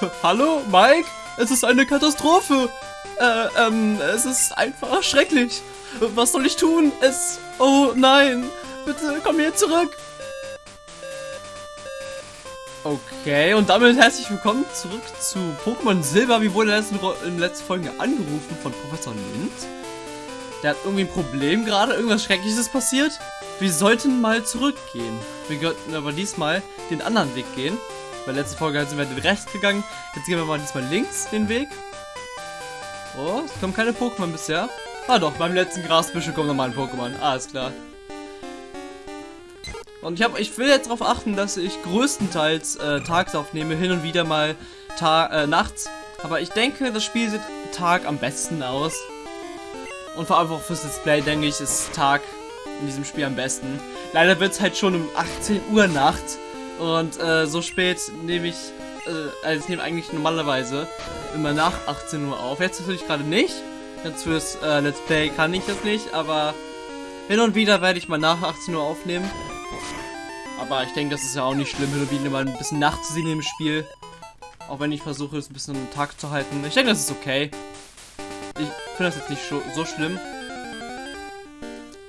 Hallo, Mike? Es ist eine Katastrophe. Äh, ähm, es ist einfach schrecklich. Was soll ich tun? Es... Oh nein. Bitte komm hier zurück. Okay, und damit herzlich willkommen zurück zu Pokémon Silber. Wie wurde in der letzten Folge angerufen von Professor Lind. Der hat irgendwie ein Problem gerade, irgendwas Schreckliches passiert. Wir sollten mal zurückgehen. Wir könnten aber diesmal den anderen Weg gehen. Bei der letzten Folge sind wir den rechts gegangen. Jetzt gehen wir mal diesmal links den Weg. Oh, es kommen keine Pokémon bisher. Ah doch, beim letzten Grasbüschel kommt nochmal ein Pokémon. Alles klar. Und ich, hab, ich will jetzt darauf achten, dass ich größtenteils äh, tags aufnehme, hin und wieder mal äh, nachts. Aber ich denke, das Spiel sieht Tag am besten aus. Und vor allem auch fürs Display, denke ich, ist Tag in diesem Spiel am besten. Leider wird es halt schon um 18 Uhr nachts. Und äh, so spät nehme ich, äh, also ich nehme eigentlich normalerweise immer nach 18 Uhr auf. Jetzt natürlich gerade nicht. Jetzt fürs äh, Let's Play kann ich das nicht, aber hin und wieder werde ich mal nach 18 Uhr aufnehmen. Aber ich denke, das ist ja auch nicht schlimm, hin und wieder mal ein bisschen Nacht zu sehen im Spiel. Auch wenn ich versuche, es ein bisschen am Tag zu halten. Ich denke, das ist okay. Ich finde das jetzt nicht so schlimm.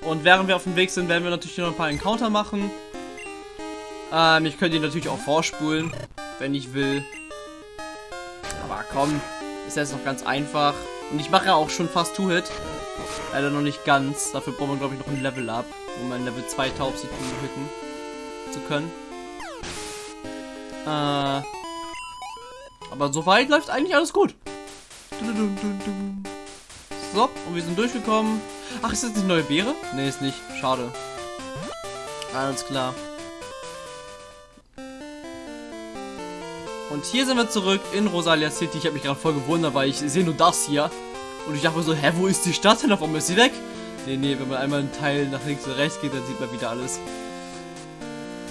Und während wir auf dem Weg sind, werden wir natürlich noch ein paar Encounter machen. Ähm, ich könnte ihn natürlich auch vorspulen, wenn ich will. Aber komm, ist jetzt noch ganz einfach. Und ich mache ja auch schon fast Two-Hit. Leider noch nicht ganz. Dafür brauchen wir, glaube ich, noch ein Level up, um ein Level 2 Taubsi hitten zu können. Äh, aber soweit läuft eigentlich alles gut. So, und wir sind durchgekommen. Ach, ist das die neue Beere? Ne, ist nicht. Schade. Alles klar. Und hier sind wir zurück in Rosalia City. Ich habe mich gerade voll gewundert, weil ich sehe nur das hier. Und ich dachte mir so, hä, wo ist die Stadt denn? Auf einmal ist sie weg. Nee, nee, wenn man einmal einen Teil nach links und rechts geht, dann sieht man wieder alles.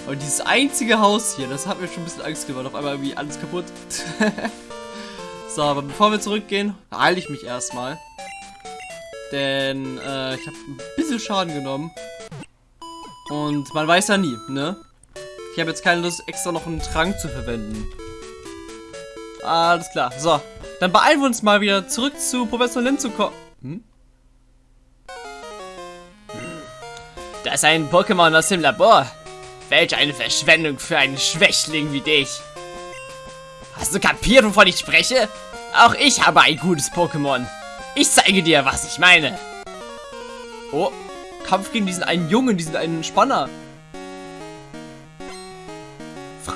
Und dieses einzige Haus hier, das hat mir schon ein bisschen Angst gemacht. Auf einmal irgendwie alles kaputt. so, aber bevor wir zurückgehen, heile ich mich erstmal. Denn äh, ich habe ein bisschen Schaden genommen. Und man weiß ja nie, ne? Ich habe jetzt keine Lust, extra noch einen Trank zu verwenden. Alles klar. So. Dann beeilen wir uns mal wieder zurück zu Professor Lim zu kommen. Hm? Das ist ein Pokémon aus dem Labor. Welch eine Verschwendung für einen Schwächling wie dich. Hast du kapiert, wovon ich spreche? Auch ich habe ein gutes Pokémon. Ich zeige dir, was ich meine. Oh, Kampf gegen diesen einen Jungen, diesen einen Spanner.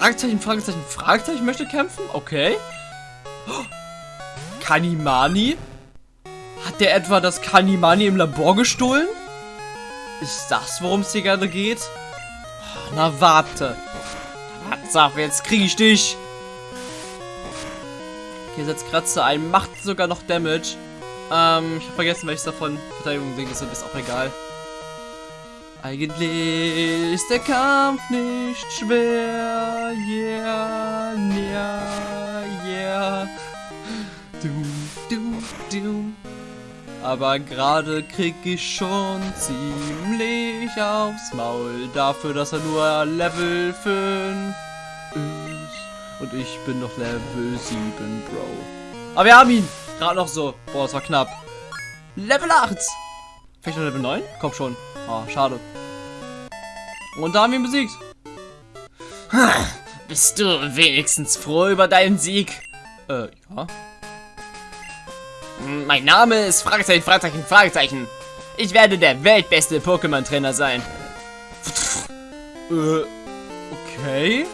Fragezeichen, Fragezeichen, Fragezeichen möchte kämpfen? Okay. Kanimani? Hat der etwa das Kanimani im Labor gestohlen? Ist das, worum es hier gerade geht? Na, warte. Auf, jetzt kriege ich dich. Okay, setzt Kratzer ein, macht sogar noch Damage. Ähm, ich habe vergessen, welches davon Verteidigung Ding ist, ist auch egal. Eigentlich ist der Kampf nicht schwer, yeah, yeah, yeah. Du, du, du. Aber gerade krieg ich schon ziemlich aufs Maul dafür, dass er nur Level 5 ist. Und ich bin noch Level 7, Bro. Aber wir haben ihn! Gerade noch so. Boah, das war knapp. Level 8! Vielleicht noch Level 9? Komm schon. Oh, schade. Und da haben wir ihn besiegt. Bist du wenigstens froh über deinen Sieg? Äh, ja. Mein Name ist Fragezeichen, Fragezeichen, Fragezeichen. Ich werde der weltbeste Pokémon-Trainer sein. Äh, okay.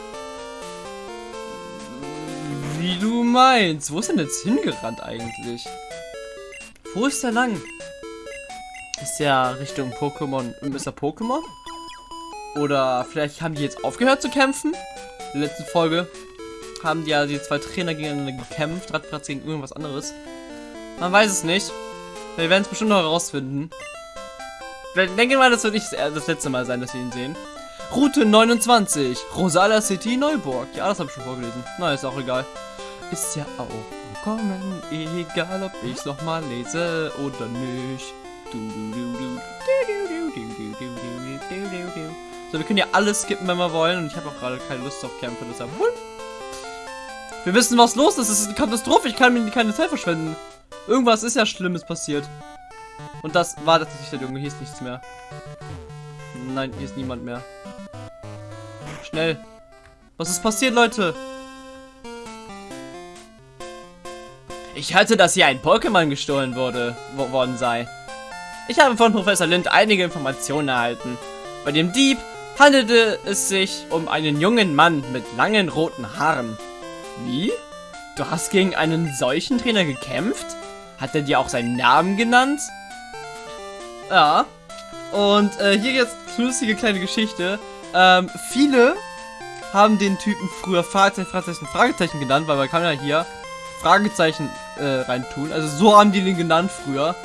Wie du meinst. Wo ist denn jetzt hingerannt eigentlich? Wo ist der lang? Ist der Richtung Pokémon, Mr. Pokémon? Oder vielleicht haben die jetzt aufgehört zu kämpfen? In der letzten Folge haben die ja die zwei Trainer gegeneinander gekämpft, Radplatz gegen irgendwas anderes. Man weiß es nicht. Wir werden es bestimmt noch herausfinden. Ich denke mal, das wird nicht das letzte Mal sein, dass wir ihn sehen. Route 29, Rosala City, Neuburg. Ja, das habe ich schon vorgelesen. Na, ist auch egal. Ist ja auch vollkommen egal, ob ich es nochmal lese oder nicht. Du, du, du, du. So, wir können ja alles skippen, wenn wir wollen. Und ich habe auch gerade keine Lust auf Kämpfe, deshalb. Wir wissen, was los ist. Es ist eine Katastrophe. Ich kann mir keine Zeit verschwenden. Irgendwas ist ja Schlimmes passiert. Und das war tatsächlich der Junge. Hier ist nichts mehr. Nein, hier ist niemand mehr. Schnell. Was ist passiert, Leute? Ich hörte, dass hier ein Pokémon gestohlen wurde, wo- worden sei. Ich habe von Professor Lind einige Informationen erhalten. Bei dem Dieb handelte es sich um einen jungen Mann mit langen roten Haaren. Wie? Du hast gegen einen solchen Trainer gekämpft? Hat er dir auch seinen Namen genannt? Ja. Und äh, hier jetzt lustige kleine Geschichte. Ähm, viele haben den Typen früher Fragezeichen, Fragezeichen, Fragezeichen genannt, weil man kann ja hier Fragezeichen äh, reintun. Also so haben die den genannt früher.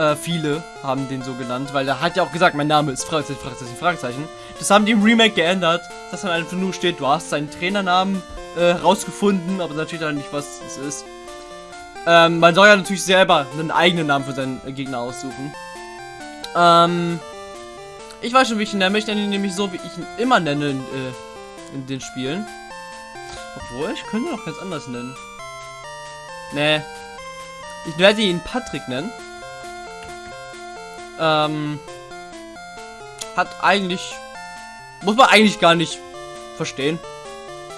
Äh, viele haben den so genannt, weil er hat ja auch gesagt, mein Name ist Fragezeichen, Fragezeichen, Fragezeichen. Das haben die im Remake geändert, dass dann einfach nur steht, du hast seinen Trainernamen äh, rausgefunden, aber natürlich dann nicht, was es ist. Ähm, man soll ja natürlich selber einen eigenen Namen für seinen äh, Gegner aussuchen. Ähm, ich weiß schon, wie ich ihn nenne. Ich nenne ihn nämlich so, wie ich ihn immer nenne in, äh, in den Spielen. Obwohl, ich könnte ihn auch ganz anders nennen. Nee. Ich werde ihn Patrick nennen. Ähm, hat eigentlich, muss man eigentlich gar nicht verstehen.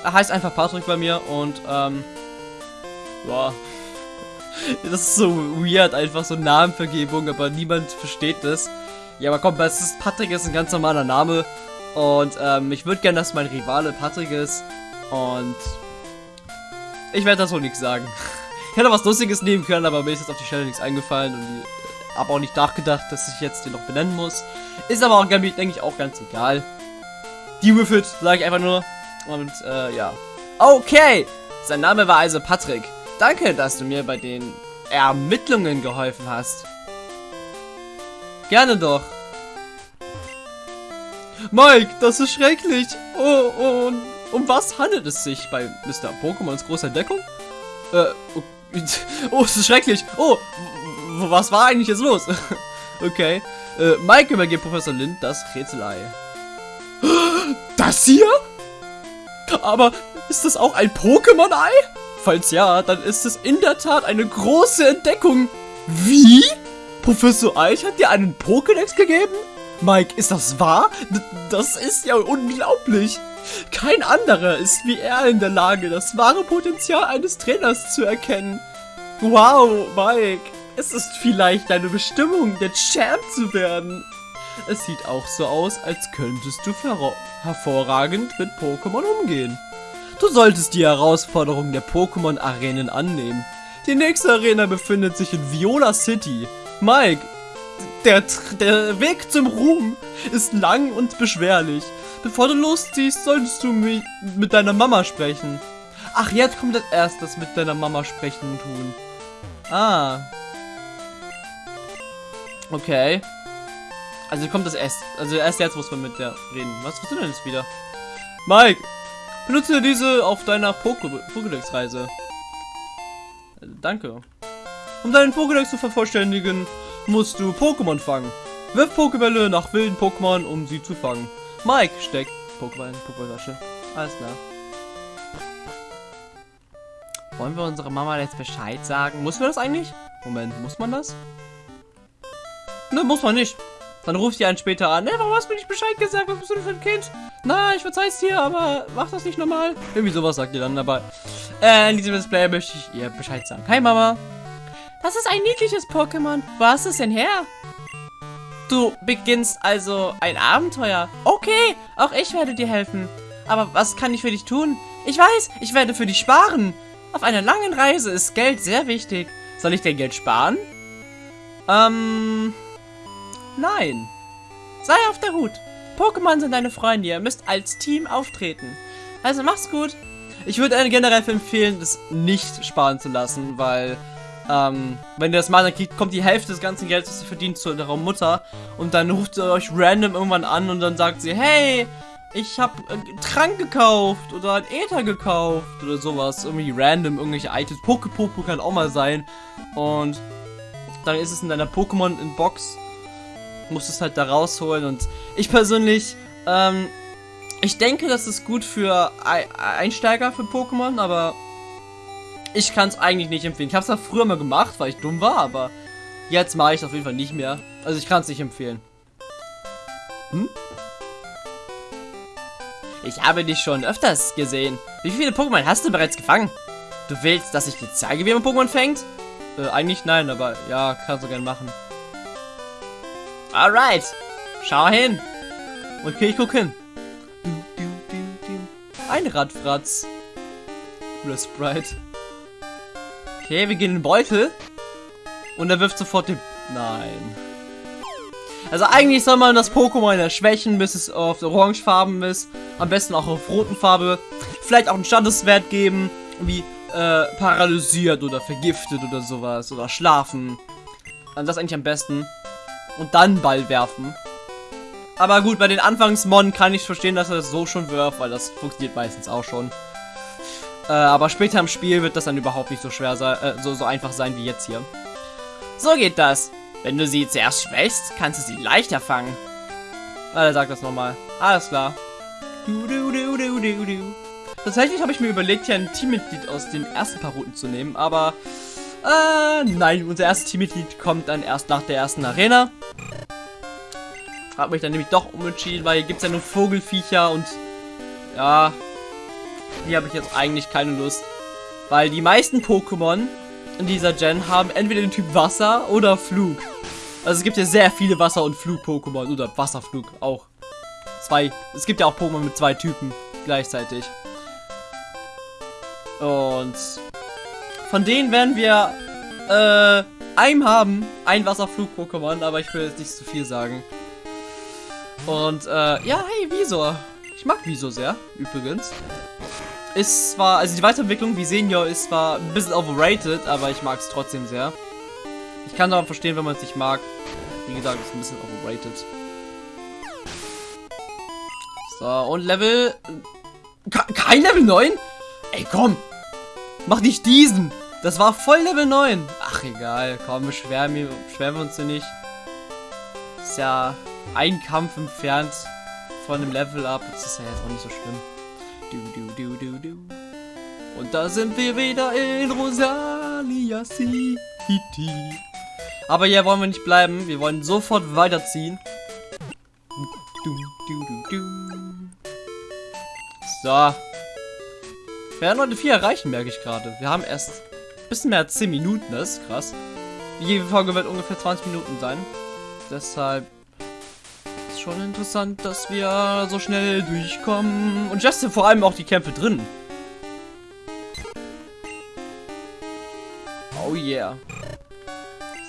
Er heißt einfach Patrick bei mir und, ähm, ja. Das ist so weird, einfach so Namenvergebung, aber niemand versteht das. Ja, aber komm, es ist, Patrick ist ein ganz normaler Name. Und ähm, ich würde gerne, dass mein Rivale Patrick ist. Und ich werde das wohl nichts sagen. Ich hätte was Lustiges nehmen können, aber mir ist jetzt auf die Stelle nichts eingefallen. Und habe auch nicht nachgedacht, dass ich jetzt den noch benennen muss. Ist aber auch, denke ich, auch ganz egal. Die with it, sage ich einfach nur. Und äh, ja. Okay, sein Name war also Patrick. Danke, dass du mir bei den Ermittlungen geholfen hast. Gerne doch. Mike, das ist schrecklich. Oh, und um was handelt es sich bei Mr. Pokémons großer Entdeckung? Äh, oh, oh, es ist schrecklich. Oh, was war eigentlich jetzt los? okay. Äh, Mike übergibt Professor Lind das Rätselei. Das hier? Aber ist das auch ein Pokémon-Ei? Falls ja, dann ist es in der Tat eine große Entdeckung. Wie? Professor Eich hat dir einen Pokédex gegeben? Mike, ist das wahr? D das ist ja unglaublich. Kein anderer ist wie er in der Lage, das wahre Potenzial eines Trainers zu erkennen. Wow, Mike, es ist vielleicht deine Bestimmung, der Champ zu werden. Es sieht auch so aus, als könntest du hervor- hervorragend mit Pokémon umgehen. Du solltest die Herausforderung der Pokémon-Arenen annehmen. Die nächste Arena befindet sich in Viola City. Mike, der, der Weg zum Ruhm ist lang und beschwerlich. Bevor du losziehst, solltest du mi mit deiner Mama sprechen. Ach, jetzt kommt das erst das mit deiner Mama sprechen tun. Ah. Okay. Also kommt das erst. Also erst jetzt muss man mit der reden. Was willst du denn jetzt wieder? Mike, benutze diese auf deiner Poké- Pokédex-Reise. Äh, danke. Um deinen Pokédex zu vervollständigen, musst du Pokémon fangen. Wirf Pokébälle nach wilden Pokémon, um sie zu fangen. Mike steckt Pokéball in Pokétasche. Alles klar. Wollen wir unserer Mama jetzt Bescheid sagen? Muss man das eigentlich? Moment, muss man das? Ne, muss man nicht. Dann ruft sie einen später an. Ne, warum hast du mir nicht Bescheid gesagt? Was bist du denn für ein Kind? Na, ich verzeih's dir, aber mach das nicht nochmal. Irgendwie sowas sagt ihr dann, aber äh, in diesem Display möchte ich ihr Bescheid sagen. Hi, Mama. Das ist ein niedliches Pokémon. Wo hast du es denn her? Du beginnst also ein Abenteuer. Okay, auch ich werde dir helfen. Aber was kann ich für dich tun? Ich weiß, ich werde für dich sparen. Auf einer langen Reise ist Geld sehr wichtig. Soll ich dir Geld sparen? Ähm, nein. Sei auf der Hut. Pokémon sind deine Freunde. Ihr müsst als Team auftreten. Also mach's gut. Ich würde generell empfehlen, das nicht sparen zu lassen, weil ähm, wenn ihr das mal dann kriegt, kommt die Hälfte des ganzen Geldes, das ihr verdient, zu eurer Mutter und dann ruft sie euch random irgendwann an und dann sagt sie, hey, ich habe äh, Trank gekauft oder ein Ether gekauft oder sowas, irgendwie random irgendwelche Items. Pokepopo kann auch mal sein und dann ist es in deiner Pokémon in Box, musst es halt da rausholen und ich persönlich ähm, Ich denke, das ist gut für Einsteiger für Pokémon, aber ich kann es eigentlich nicht empfehlen. Ich habe es ja früher mal gemacht, weil ich dumm war, aber jetzt mache ich es auf jeden Fall nicht mehr. Also ich kann es nicht empfehlen. Hm? Ich habe dich schon öfters gesehen. Wie viele Pokémon hast du bereits gefangen? Du willst, dass ich dir zeige, wie man Pokémon fängt? Äh, eigentlich nein, aber ja, kannst du gerne machen. Alright. Schau hin. Okay, ich guck hin. Ein Radfratz. Cooler Sprite. Okay, wir gehen in den Beutel. Und er wirft sofort den... Nein. Also eigentlich soll man das Pokémon ja schwächen, bis es auf orangefarben ist. Am besten auch auf roten Farbe. Vielleicht auch einen Standeswert geben, wie äh, paralysiert oder vergiftet oder sowas. Oder schlafen. Also das eigentlich am besten. Und dann Ball werfen. Aber gut, bei den Anfangsmon kann ich verstehen, dass er das so schon wirft, weil das funktioniert meistens auch schon. Äh, aber später im Spiel wird das dann überhaupt nicht so schwer sein, äh, so, so einfach sein wie jetzt hier. So geht das. Wenn du sie zuerst schwächst, kannst du sie leichter fangen. Ah, er sagt das nochmal. Alles klar. Du, du, du, du, du, du. Tatsächlich habe ich mir überlegt, hier ein Teammitglied aus den ersten paar Routen zu nehmen, aber... Äh, nein, unser erstes Teammitglied kommt dann erst nach der ersten Arena. Hab mich dann nämlich doch umentschieden, weil hier gibt es ja nur Vogelfiecher und... Ja... Hier habe ich jetzt eigentlich keine Lust. Weil die meisten Pokémon in dieser Gen haben entweder den Typ Wasser oder Flug. Also es gibt ja sehr viele Wasser- und Flug-Pokémon. Oder Wasserflug auch. Zwei. Es gibt ja auch Pokémon mit zwei Typen gleichzeitig. Und von denen werden wir äh, einen haben. Ein Wasserflug-Pokémon, aber ich will jetzt nicht zu viel sagen. Und äh, ja, hey, Visor. Ich mag Visor sehr, übrigens. Ist zwar, also die Weiterentwicklung wie Senior ist zwar ein bisschen overrated, aber ich mag es trotzdem sehr. Ich kann aber verstehen, wenn man es nicht mag. Wie gesagt, ist ein bisschen overrated. So, und Level... Kein Level 9? Ey, komm! Mach nicht diesen! Das war voll Level 9. Ach, egal. Komm, beschweren wir, beschweren wir uns hier nicht. Ist ja ein Kampf entfernt von dem Level up. Das ist ja jetzt auch nicht so schlimm. Du, du, du, du, du. Und da sind wir wieder in Rosalia City. Aber hier wollen wir nicht bleiben. Wir wollen sofort weiterziehen. So. Wir werden heute viel erreichen, merke ich gerade. Wir haben erst ein bisschen mehr als 10 Minuten. Das ist krass. Jede Folge wird ungefähr 20 Minuten sein. Deshalb schon interessant, dass wir so schnell durchkommen. Und Justin vor allem auch die Kämpfe drin. Oh yeah.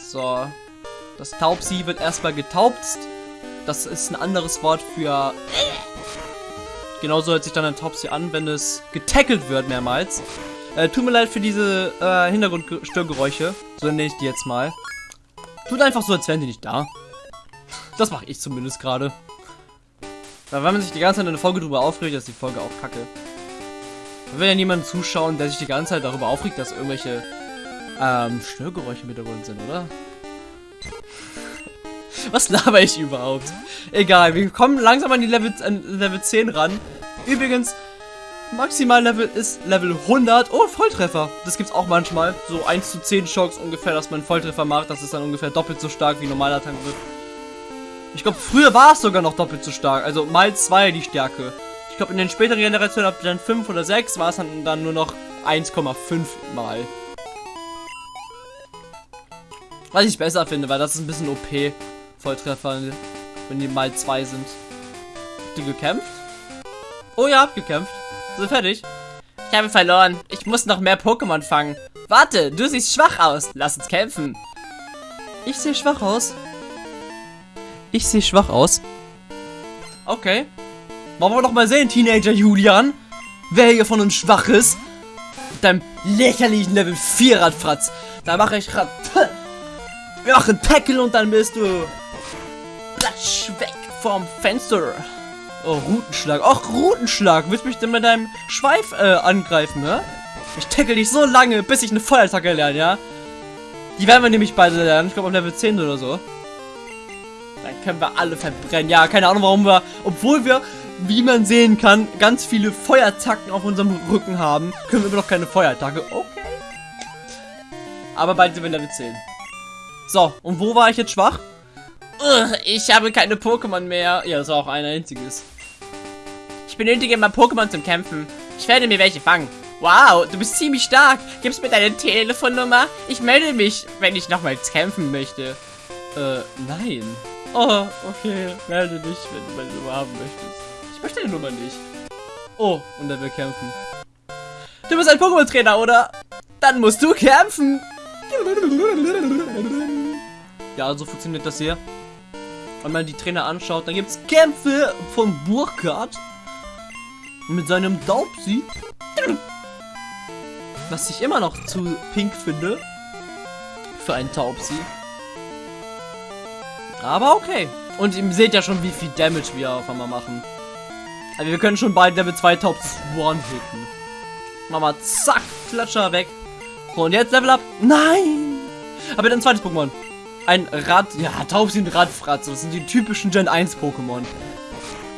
So. Das Taubsi wird erstmal getaubst. Das ist ein anderes Wort für... Genauso hört sich dann ein Taubsi an, wenn es getackelt wird mehrmals. Äh, tut mir leid für diese äh, Hintergrundstörgeräusche. So nenne ich die jetzt mal. Tut einfach so, als wären die nicht da. Das mache ich zumindest gerade. Weil wenn man sich die ganze Zeit in eine Folge darüber aufregt, ist die Folge auch kacke. Da will ja niemand zuschauen, der sich die ganze Zeit darüber aufregt, dass irgendwelche ähm, Störgeräusche im Hintergrund sind, oder? Was laber ich überhaupt? Egal, wir kommen langsam an die Level, an Level 10 ran. Übrigens, Maximal-Level ist Level 100. Oh, Volltreffer. Das gibt's auch manchmal. So 1 zu 10 Schocks ungefähr, dass man Volltreffer macht. Das ist dann ungefähr doppelt so stark wie normaler Tank wird. Ich glaube, früher war es sogar noch doppelt so stark. Also mal zwei die Stärke. Ich glaube, in den späteren Generationen ab dann 5 oder 6 war es dann, dann nur noch 1,5 mal. Was ich besser finde, weil das ist ein bisschen OP. Volltreffer, wenn die mal zwei sind. Habt ihr gekämpft? Oh ja, habt gekämpft. Sind fertig. Ich habe verloren. Ich muss noch mehr Pokémon fangen. Warte, du siehst schwach aus. Lass uns kämpfen. Ich sehe schwach aus. Ich sehe schwach aus. Okay. Wollen wir doch mal sehen, Teenager Julian. Wer hier von uns schwach ist. Mit deinem lächerlichen Level 4 Radfratz. Da mache ich Rad... Wir machen Tackle und dann bist du... Platsch weg vom Fenster. Oh, Rutenschlag. Och, Rutenschlag. Willst du mich denn mit deinem Schweif äh, angreifen, ne? Ich tackle dich so lange, bis ich eine Feuerattacke lerne, ja? Die werden wir nämlich beide lernen. Ich glaube auf Level 10 oder so können wir alle verbrennen. Ja, keine Ahnung, warum wir, obwohl wir wie man sehen kann, ganz viele Feuerzacken auf unserem Rücken haben, können wir immer noch keine Feuerattacke. Okay. Aber bald sind wir Level 10. So, und wo war ich jetzt schwach? Ugh, ich habe keine Pokémon mehr. Ja, das war auch ein einziges. Ich benötige mal Pokémon zum Kämpfen. Ich werde mir welche fangen. Wow, du bist ziemlich stark. Gibst mir deine Telefonnummer? Ich melde mich, wenn ich nochmals kämpfen möchte. Äh, nein. Oh, okay. Melde dich, wenn du meine Nummer haben möchtest. Ich möchte deine Nummer nicht. Oh, und er will kämpfen. Du bist ein Pokémon-Trainer, oder? Dann musst du kämpfen. Ja, so funktioniert das hier. Wenn man die Trainer anschaut, dann gibt es Kämpfe von Burkhardt mit seinem Daubsi. Was ich immer noch zu pink finde. Für einen Taubsi. Aber okay. Und ihr seht ja schon, wie viel Damage wir auf einmal machen. Also wir können schon bald Level 2 Taubs one-hitten. Machen wir zack, Klatscher weg. Und jetzt Level up. Nein! Aber dann zweites Pokémon. Ein Rad, ja, Taubsi und Radfratz. Das sind die typischen Gen 1 Pokémon.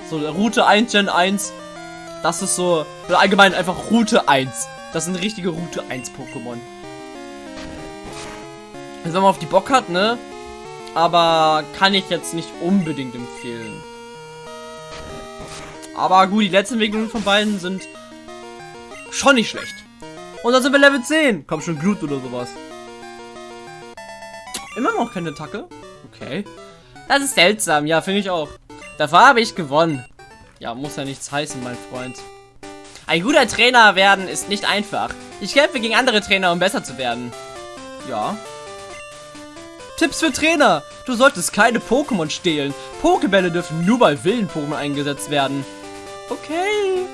So, Route 1, Gen 1. Das ist so, allgemein einfach Route 1. Das sind richtige Route 1 Pokémon. Also, wenn man auf die Bock hat, ne? Aber kann ich jetzt nicht unbedingt empfehlen. Aber gut, die letzten Entwicklungen von beiden sind schon nicht schlecht. Und dann sind wir Level 10. Komm schon, Glut oder sowas. Immer noch keine Attacke? Okay. Das ist seltsam, ja, finde ich auch. Dafür habe ich gewonnen. Ja, muss ja nichts heißen, mein Freund. Ein guter Trainer werden ist nicht einfach. Ich kämpfe gegen andere Trainer, um besser zu werden. Ja. Tipps für Trainer. Du solltest keine Pokémon stehlen. Pokebälle dürfen nur bei wilden Pokémon eingesetzt werden. Okay.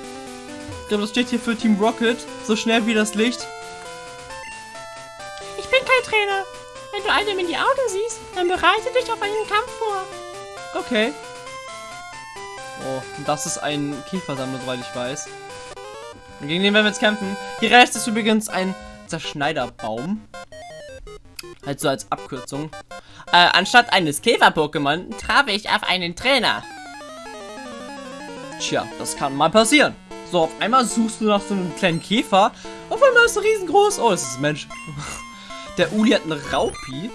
Ich glaube, das steht hier für Team Rocket. So schnell wie das Licht. Ich bin kein Trainer. Wenn du einem in die Augen siehst, dann bereite dich auf einen Kampf vor. Okay. Oh, das ist ein Käfersammler, soweit ich weiß. Und gegen den werden wir jetzt kämpfen. Hier rechts ist übrigens ein Zerschneiderbaum. Halt so als Abkürzung. Äh, anstatt eines Käfer-Pokémon traf ich auf einen Trainer. Tja, das kann mal passieren. So, auf einmal suchst du nach so einem kleinen Käfer. Auf einmal ist er riesengroß. Oh, es ist ein Mensch. Der Uli hat eine Raupi.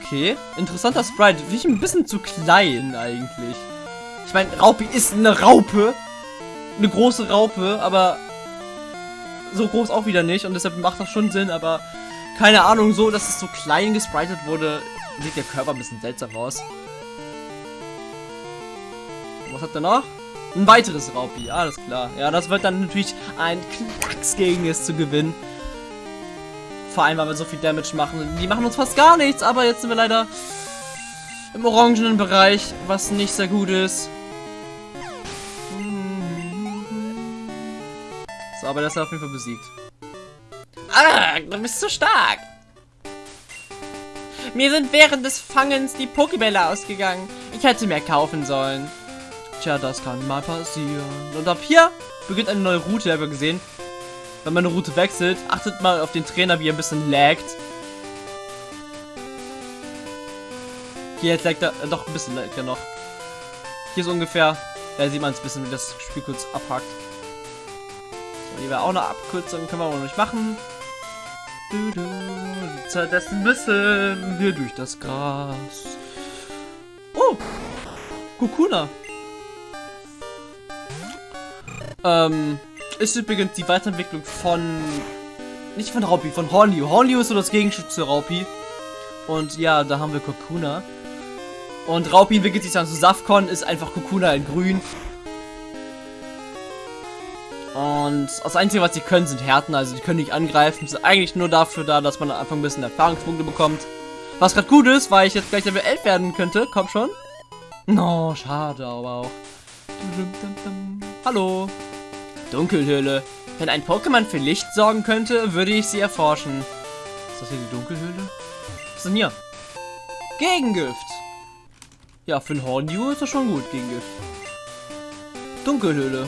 Okay, interessanter Sprite. Finde ich ein bisschen zu klein eigentlich. Ich meine, Raupi ist eine Raupe. Eine große Raupe, aber so groß auch wieder nicht. Und deshalb macht das schon Sinn, aber keine Ahnung, so, dass es so klein gespritet wurde, sieht der Körper ein bisschen seltsam aus. Was hat er noch? Ein weiteres Raupi, alles klar. Ja, das wird dann natürlich ein Klacks gegen es zu gewinnen. Vor allem, weil wir so viel Damage machen. Die machen uns fast gar nichts, aber jetzt sind wir leider im orangenen Bereich, was nicht sehr gut ist. So, aber das ist auf jeden Fall besiegt. Ah, du bist so stark. Mir sind während des Fangens die Pokebälle ausgegangen. Ich hätte mehr kaufen sollen. Tja, das kann mal passieren. Und ab hier beginnt eine neue Route, haben wir gesehen. Wenn man eine Route wechselt, achtet mal auf den Trainer, wie er ein bisschen laggt. Hier jetzt laggt er, äh, doch ein bisschen laggt er noch. Hier so ungefähr, da sieht man es ein bisschen, wie das Spiel kurz abhakt. So, hier wäre auch eine Abkürzung, können wir aber noch nicht machen. Du, du, die Zeit dessen müssen wir durch das Gras. Oh! Kukuna. Ähm, ist übrigens die Weiterentwicklung von... Nicht von Raupi, von Hornliu. Hornliu ist so das Gegenstück zu Raupi. Und ja, da haben wir Kokuna. Und Raupi entwickelt sich dann zu Safcon, ist einfach Kokuna in grün. Und das Einzige, was sie können, sind Härten. Also, die können nicht angreifen. Sind eigentlich nur dafür da, dass man am Anfang ein bisschen Erfahrungspunkte bekommt. Was gerade gut ist, weil ich jetzt gleich Level 11 werden könnte. Komm schon. No, schade aber auch. Hallo. Dunkelhöhle. Wenn ein Pokémon für Licht sorgen könnte, würde ich sie erforschen. Ist das hier die Dunkelhöhle? Was ist denn hier? Gegengift. Ja, für ein Hornju ist das schon gut, Gegengift. Dunkelhöhle.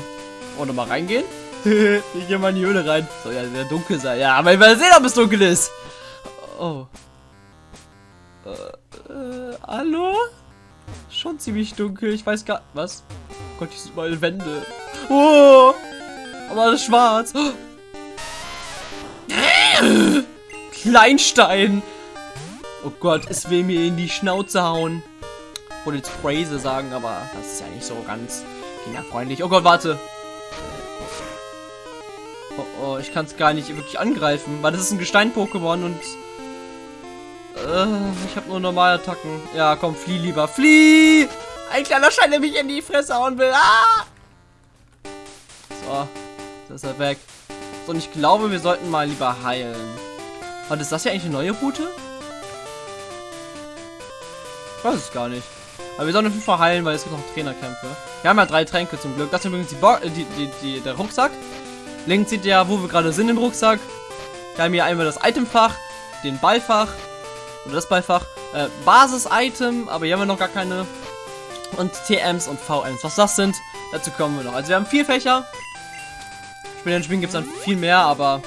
Oder mal reingehen? ich gehe mal in die Höhle rein. Soll ja sehr dunkel sein. Ja, aber ich will sehen, ob es dunkel ist. Oh. Äh, äh, hallo? Schon ziemlich dunkel. Ich weiß gar... Was? Gott, hier sind überall Wände. Oh! Aber alles schwarz. Kleinstein! Oh Gott, es will mir in die Schnauze hauen. Ich wollte jetzt Phrase sagen, aber das ist ja nicht so ganz kinderfreundlich. Oh Gott, warte. Ich kann es gar nicht wirklich angreifen, weil das ist ein Gestein-Pokémon und... Äh, ich habe nur normale Attacken. Ja, komm, flieh lieber. Flieh! Ein kleiner Stein, der mich in die Fresse hauen will. Ah! So, da ist er weg. So, und ich glaube, wir sollten mal lieber heilen. Und ist das hier eigentlich eine neue Route? Ich weiß es gar nicht. Aber wir sollen auf jeden Fall heilen, weil es gibt noch Trainerkämpfe. Wir haben ja drei Tränke zum Glück. Das ist übrigens die Bo äh, die, die, die, der Rucksack. Links sieht ja, wo wir gerade sind im Rucksack. Wir haben hier einmal das Itemfach, den Ballfach oder das Ballfach, äh, Basis-Item, aber hier haben wir noch gar keine. Und TMs und VMs. Was das sind, dazu kommen wir noch. Also wir haben vier Fächer. Später in Spielen gibt es dann viel mehr, aber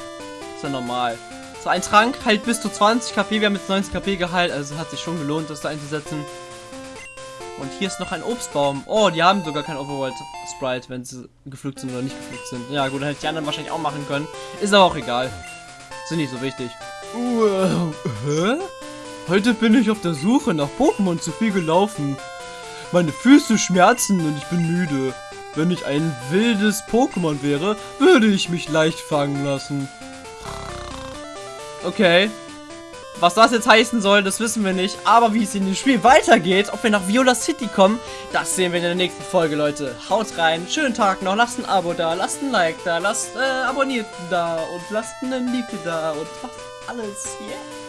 ist ja normal. So, ein Trank heilt bis zu 20 KP. Wir haben jetzt 19 KP geheilt, also hat sich schon gelohnt, das da einzusetzen. Und hier ist noch ein Obstbaum. Oh, die haben sogar kein Overworld-Sprite, wenn sie gepflückt sind oder nicht gepflückt sind. Ja gut, dann hätte die anderen wahrscheinlich auch machen können. Ist aber auch egal. Sind nicht so wichtig. Uh, hä? Heute bin ich auf der Suche nach Pokémon zu viel gelaufen. Meine Füße schmerzen und ich bin müde. Wenn ich ein wildes Pokémon wäre, würde ich mich leicht fangen lassen. Okay. Was das jetzt heißen soll, das wissen wir nicht. Aber wie es in dem Spiel weitergeht, ob wir nach Viola City kommen, das sehen wir in der nächsten Folge, Leute. Haut rein, schönen Tag noch, lasst ein Abo da, lasst ein Like da, lasst äh, Abonnierten da und lasst einen Like da und was alles hier. Yeah.